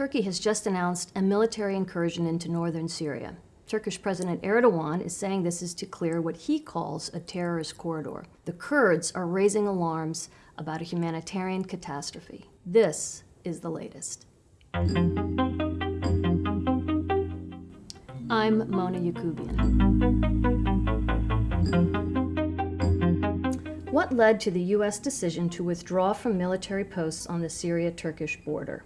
Turkey has just announced a military incursion into northern Syria. Turkish President Erdogan is saying this is to clear what he calls a terrorist corridor. The Kurds are raising alarms about a humanitarian catastrophe. This is the latest. I'm Mona Yacoubian. What led to the U.S. decision to withdraw from military posts on the Syria-Turkish border?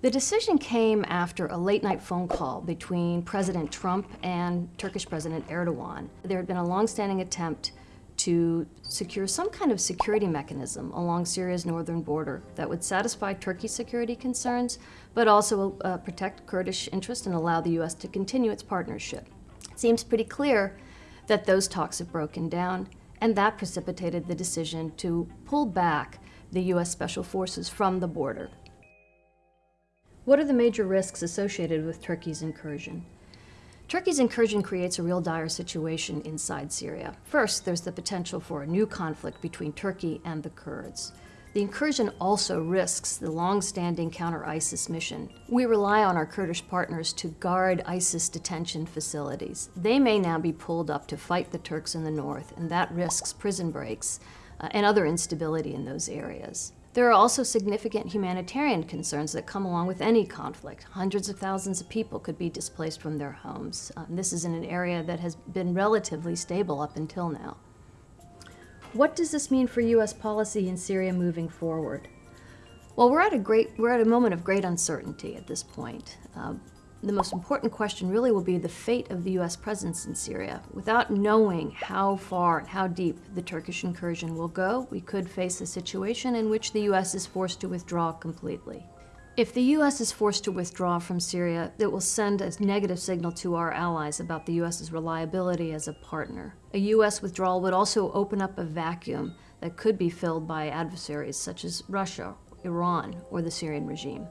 The decision came after a late-night phone call between President Trump and Turkish President Erdogan. There had been a long-standing attempt to secure some kind of security mechanism along Syria's northern border that would satisfy Turkey's security concerns, but also uh, protect Kurdish interests and allow the U.S. to continue its partnership. It seems pretty clear that those talks have broken down, and that precipitated the decision to pull back the U.S. Special Forces from the border. What are the major risks associated with Turkey's incursion? Turkey's incursion creates a real dire situation inside Syria. First, there's the potential for a new conflict between Turkey and the Kurds. The incursion also risks the long-standing counter-ISIS mission. We rely on our Kurdish partners to guard ISIS detention facilities. They may now be pulled up to fight the Turks in the north, and that risks prison breaks uh, and other instability in those areas. There are also significant humanitarian concerns that come along with any conflict. Hundreds of thousands of people could be displaced from their homes. Um, this is in an area that has been relatively stable up until now. What does this mean for U.S. policy in Syria moving forward? Well, we're at a great, we're at a moment of great uncertainty at this point. Uh, the most important question really will be the fate of the U.S. presence in Syria. Without knowing how far and how deep the Turkish incursion will go, we could face a situation in which the U.S. is forced to withdraw completely. If the U.S. is forced to withdraw from Syria, it will send a negative signal to our allies about the U.S.'s reliability as a partner. A U.S. withdrawal would also open up a vacuum that could be filled by adversaries such as Russia, Iran, or the Syrian regime.